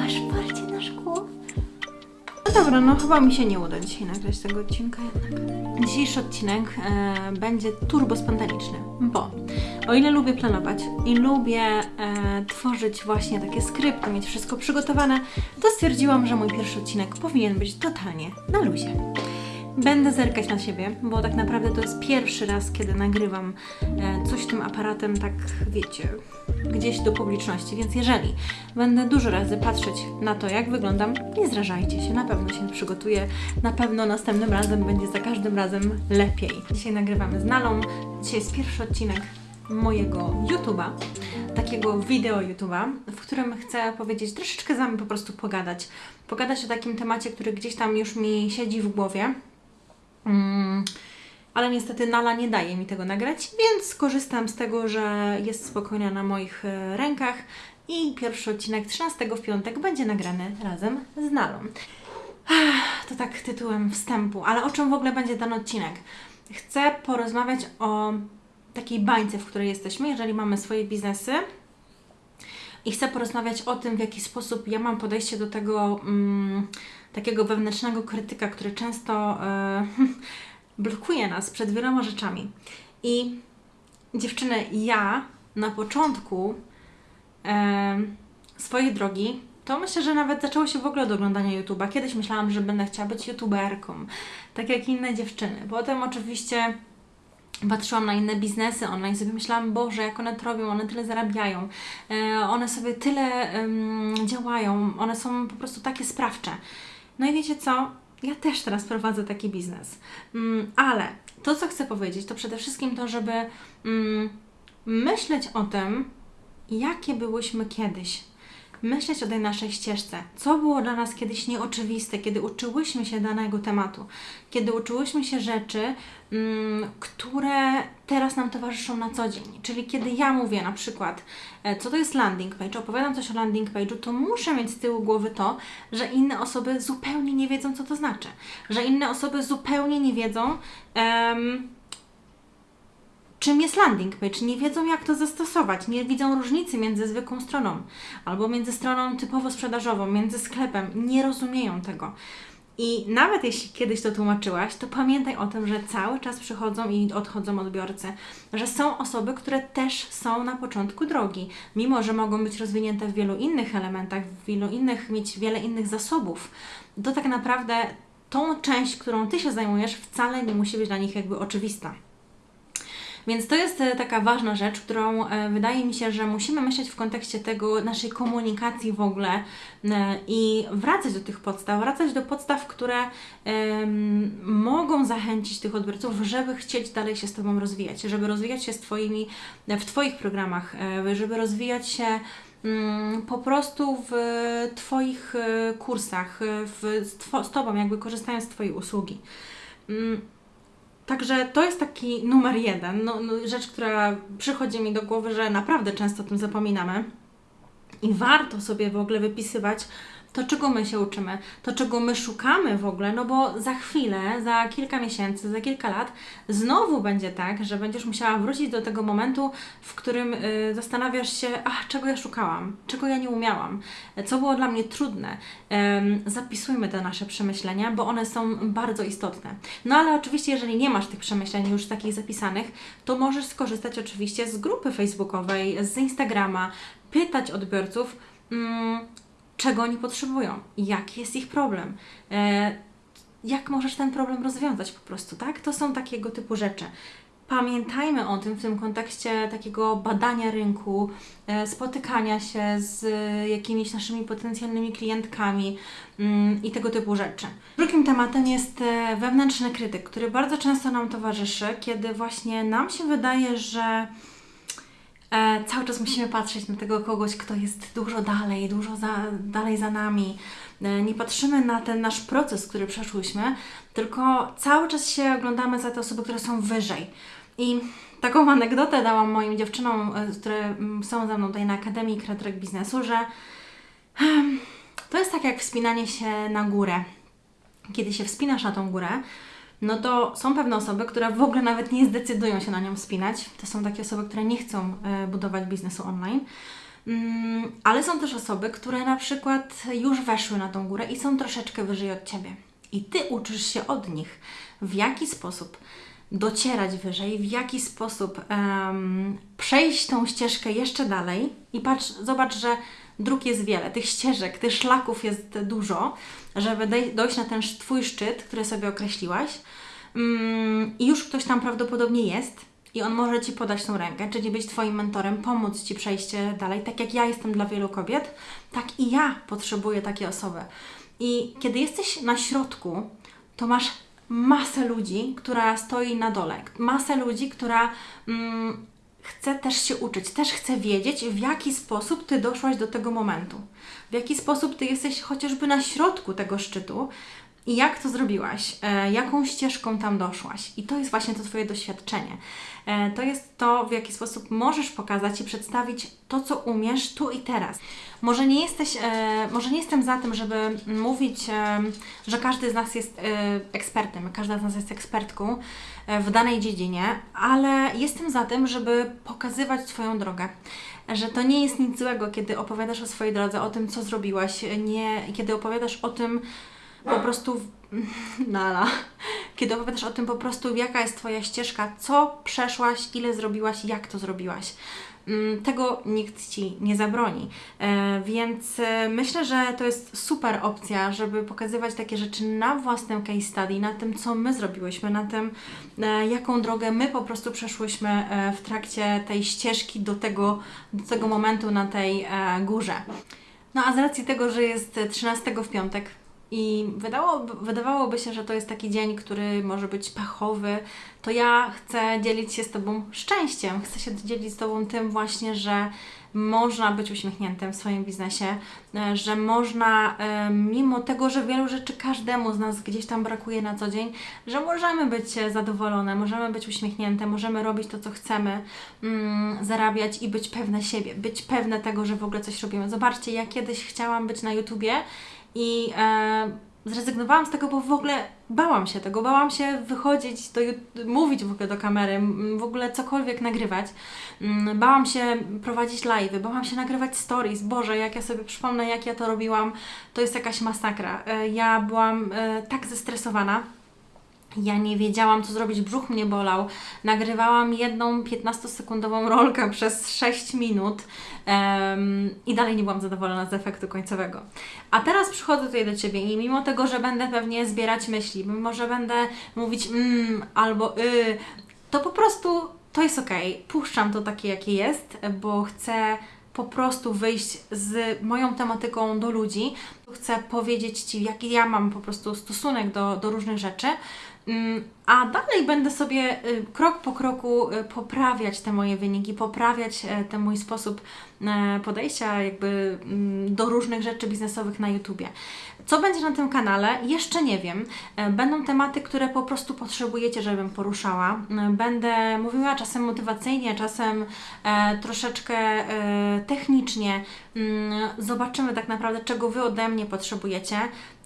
Masz parcie na szkło? No dobra, no chyba mi się nie uda dzisiaj nagrać tego odcinka jednak. Dzisiejszy odcinek e, będzie turbo spontaniczny, bo o ile lubię planować i lubię e, tworzyć właśnie takie skrypty, mieć wszystko przygotowane, to stwierdziłam, że mój pierwszy odcinek powinien być totalnie na luzie. Będę zerkać na siebie, bo tak naprawdę to jest pierwszy raz, kiedy nagrywam e, coś tym aparatem, tak wiecie, gdzieś do publiczności. Więc jeżeli będę dużo razy patrzeć na to, jak wyglądam, nie zrażajcie się, na pewno się przygotuję, na pewno następnym razem będzie za każdym razem lepiej. Dzisiaj nagrywamy z Nalą, dzisiaj jest pierwszy odcinek mojego YouTube'a, takiego wideo YouTube'a, w którym chcę powiedzieć, troszeczkę z Wami po prostu pogadać. Pogadać o takim temacie, który gdzieś tam już mi siedzi w głowie. Mm, ale niestety Nala nie daje mi tego nagrać, więc skorzystam z tego, że jest spokojna na moich e, rękach i pierwszy odcinek 13 w piątek będzie nagrany razem z Nalą. To tak tytułem wstępu, ale o czym w ogóle będzie ten odcinek? Chcę porozmawiać o takiej bańce, w której jesteśmy, jeżeli mamy swoje biznesy. I chcę porozmawiać o tym, w jaki sposób ja mam podejście do tego mm, takiego wewnętrznego krytyka, który często e, blokuje nas przed wieloma rzeczami. I dziewczyny, ja na początku e, swojej drogi, to myślę, że nawet zaczęło się w ogóle od oglądania YouTube'a. Kiedyś myślałam, że będę chciała być YouTuberką, tak jak inne dziewczyny. Potem oczywiście patrzyłam na inne biznesy online, sobie myślałam, Boże, jak one to robią, one tyle zarabiają, e, one sobie tyle działają, one są po prostu takie sprawcze. No i wiecie co? Ja też teraz prowadzę taki biznes. Mm, ale to, co chcę powiedzieć, to przede wszystkim to, żeby mm, myśleć o tym, jakie byłyśmy kiedyś. Myśleć o tej naszej ścieżce. Co było dla nas kiedyś nieoczywiste, kiedy uczyłyśmy się danego tematu, kiedy uczyłyśmy się rzeczy, mm, które teraz nam towarzyszą na co dzień. Czyli kiedy ja mówię na przykład, e, co to jest landing page, opowiadam coś o landing page'u, to muszę mieć z tyłu głowy to, że inne osoby zupełnie nie wiedzą, co to znaczy. Że inne osoby zupełnie nie wiedzą, em, czym jest landing page, nie wiedzą jak to zastosować, nie widzą różnicy między zwykłą stroną albo między stroną typowo sprzedażową, między sklepem, nie rozumieją tego. I nawet jeśli kiedyś to tłumaczyłaś, to pamiętaj o tym, że cały czas przychodzą i odchodzą odbiorcy, że są osoby, które też są na początku drogi, mimo że mogą być rozwinięte w wielu innych elementach, w wielu innych, mieć wiele innych zasobów, to tak naprawdę tą część, którą Ty się zajmujesz, wcale nie musi być dla nich jakby oczywista. Więc to jest e, taka ważna rzecz, którą e, wydaje mi się, że musimy myśleć w kontekście tego naszej komunikacji w ogóle e, i wracać do tych podstaw, wracać do podstaw, które mogą zachęcić tych odbiorców, żeby chcieć dalej się z Tobą rozwijać, żeby rozwijać się z twoimi, w Twoich programach, żeby rozwijać się mm, po prostu w Twoich kursach, w, z, z Tobą, jakby korzystając z Twojej usługi. Także to jest taki numer jeden, no, no, rzecz, która przychodzi mi do głowy, że naprawdę często o tym zapominamy. I warto sobie w ogóle wypisywać to, czego my się uczymy, to, czego my szukamy w ogóle, no bo za chwilę, za kilka miesięcy, za kilka lat znowu będzie tak, że będziesz musiała wrócić do tego momentu, w którym y, zastanawiasz się, ach, czego ja szukałam, czego ja nie umiałam, co było dla mnie trudne. Ym, zapisujmy te nasze przemyślenia, bo one są bardzo istotne. No ale oczywiście, jeżeli nie masz tych przemyśleń już takich zapisanych, to możesz skorzystać oczywiście z grupy facebookowej, z Instagrama, pytać odbiorców, mm, czego oni potrzebują, jaki jest ich problem, e, jak możesz ten problem rozwiązać po prostu, tak? To są takiego typu rzeczy. Pamiętajmy o tym w tym kontekście takiego badania rynku, e, spotykania się z jakimiś naszymi potencjalnymi klientkami mm, i tego typu rzeczy. Drugim tematem jest e, wewnętrzny krytyk, który bardzo często nam towarzyszy, kiedy właśnie nam się wydaje, że e, cały czas musimy patrzeć na tego kogoś, kto jest dużo dalej, dużo za, dalej za nami. E, nie patrzymy na ten nasz proces, który przeszłyśmy, tylko cały czas się oglądamy za te osoby, które są wyżej. I taką anegdotę dałam moim dziewczynom, e, które mm, są ze mną tutaj na Akademii Kreatorek Biznesu, że to jest tak jak wspinanie się na górę. Kiedy się wspinasz na tą górę, no to są pewne osoby, które w ogóle nawet nie zdecydują się na nią wspinać. To są takie osoby, które nie chcą e, budować biznesu online. Mm, ale są też osoby, które na przykład już weszły na tą górę i są troszeczkę wyżej od Ciebie. I Ty uczysz się od nich, w jaki sposób docierać wyżej, w jaki sposób um, przejść tą ścieżkę jeszcze dalej i patrz, zobacz, że dróg jest wiele, tych ścieżek, tych szlaków jest dużo, żeby dojść na ten Twój szczyt, który sobie określiłaś. Um, I już ktoś tam prawdopodobnie jest i on może Ci podać tą rękę, czyli być Twoim mentorem, pomóc Ci przejście dalej. Tak jak ja jestem dla wielu kobiet, tak i ja potrzebuję takiej osoby. I kiedy jesteś na środku, to masz masę ludzi, która stoi na dole, masę ludzi, która mm, chce też się uczyć, też chce wiedzieć, w jaki sposób Ty doszłaś do tego momentu, w jaki sposób Ty jesteś chociażby na środku tego szczytu, i jak to zrobiłaś? E, jaką ścieżką tam doszłaś? I to jest właśnie to Twoje doświadczenie. E, to jest to, w jaki sposób możesz pokazać i przedstawić to, co umiesz tu i teraz. Może nie jesteś, e, może nie jestem za tym, żeby mówić, że każdy z nas jest ekspertem, każda z nas jest ekspertką w danej dziedzinie, ale jestem za tym, żeby pokazywać Twoją drogę że to nie jest nic złego, kiedy opowiadasz o swojej drodze, o tym, co zrobiłaś, nie, kiedy opowiadasz o tym, po prostu nala. Kiedy opowiadasz o tym po prostu, jaka jest Twoja ścieżka, co przeszłaś, ile zrobiłaś, jak to zrobiłaś. Mm, tego nikt Ci nie zabroni. E, więc e, myślę, że to jest super opcja, żeby pokazywać takie rzeczy na własnym case study, na tym, co my zrobiłyśmy, na tym, e, jaką drogę my po prostu przeszłyśmy w trakcie tej ścieżki do tego, do tego momentu na tej górze. No a z racji tego, że jest 13 w piątek, i wydało, wydawałoby się, że to jest taki dzień, który może być pechowy, to ja chcę dzielić się z Tobą szczęściem. Chcę się dzielić z Tobą tym właśnie, że można być uśmiechniętym w swoim biznesie, e, że można, e, mimo tego, że wielu rzeczy każdemu z nas gdzieś tam brakuje na co dzień, że możemy być zadowolone, możemy być uśmiechnięte, możemy robić to, co chcemy, mm, zarabiać i być pewne siebie, być pewne tego, że w ogóle coś robimy. Zobaczcie, ja kiedyś chciałam być na YouTubie i e, zrezygnowałam z tego, bo w ogóle bałam się tego, bałam się wychodzić, do, mówić w ogóle do kamery, w ogóle cokolwiek nagrywać. Mm, bałam się prowadzić live, bałam się nagrywać stories. Boże, jak ja sobie przypomnę, jak ja to robiłam, to jest jakaś masakra. E, ja byłam e, tak zestresowana ja nie wiedziałam, co zrobić, brzuch mnie bolał. Nagrywałam jedną 15-sekundową rolkę przez 6 minut um, i dalej nie byłam zadowolona z efektu końcowego. A teraz przychodzę tutaj do Ciebie i mimo tego, że będę pewnie zbierać myśli, mimo że będę mówić mm albo y, to po prostu to jest ok. Puszczam to takie, jakie jest, bo chcę po prostu wyjść z moją tematyką do ludzi. Chcę powiedzieć Ci, jaki ja mam po prostu stosunek do, do różnych rzeczy. Mm, a dalej będę sobie y, krok po kroku y, poprawiać te moje wyniki, poprawiać e, ten mój sposób e, podejścia jakby mm, do różnych rzeczy biznesowych na YouTubie. Co będzie na tym kanale? Jeszcze nie wiem. E, będą tematy, które po prostu potrzebujecie, żebym poruszała. Będę mówiła czasem motywacyjnie, czasem troszeczkę technicznie. Mm, zobaczymy tak naprawdę, czego Wy ode mnie potrzebujecie.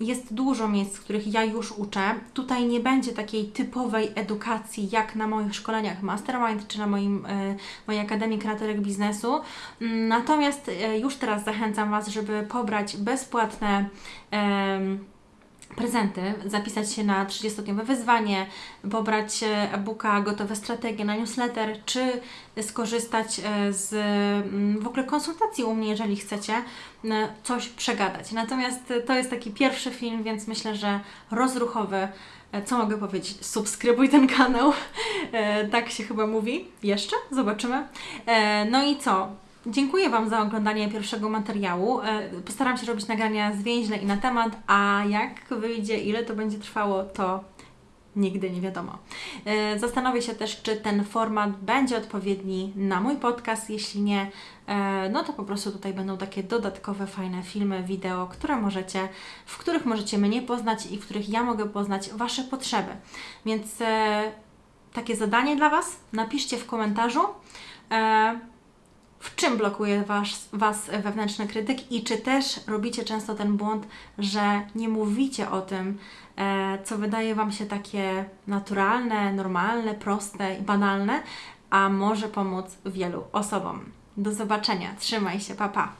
Jest dużo miejsc, których ja już uczę. Tutaj nie będzie takiej typowej edukacji, jak na moich szkoleniach Mastermind czy na moim, e, mojej Akademii Kreatorek Biznesu. Mm, natomiast e, już teraz zachęcam Was, żeby pobrać bezpłatne prezenty, zapisać się na 30-dniowe wyzwanie, pobrać e, e-booka Gotowe strategie na newsletter, czy skorzystać z mm, w ogóle konsultacji u mnie, jeżeli chcecie coś przegadać. Natomiast to jest taki pierwszy film, więc myślę, że rozruchowy E, co mogę powiedzieć? Subskrybuj ten kanał. E, tak się chyba mówi. Jeszcze? Zobaczymy. E, no i co? Dziękuję Wam za oglądanie pierwszego materiału. Postaram się robić nagrania zwięźle i na temat, a jak wyjdzie, ile to będzie trwało, to nigdy nie wiadomo. E, zastanowię się też, czy ten format będzie odpowiedni na mój podcast. Jeśli nie, e, no to po prostu tutaj będą takie dodatkowe, fajne filmy, wideo, które możecie, w których możecie mnie poznać i w których ja mogę poznać Wasze potrzeby. Więc e, takie zadanie dla Was, napiszcie w komentarzu czym blokuje was, Was wewnętrzny krytyk i czy też robicie często ten błąd, że nie mówicie o tym, e, co wydaje Wam się takie naturalne, normalne, proste i banalne, a może pomóc wielu osobom. Do zobaczenia. Trzymaj się. Pa, pa.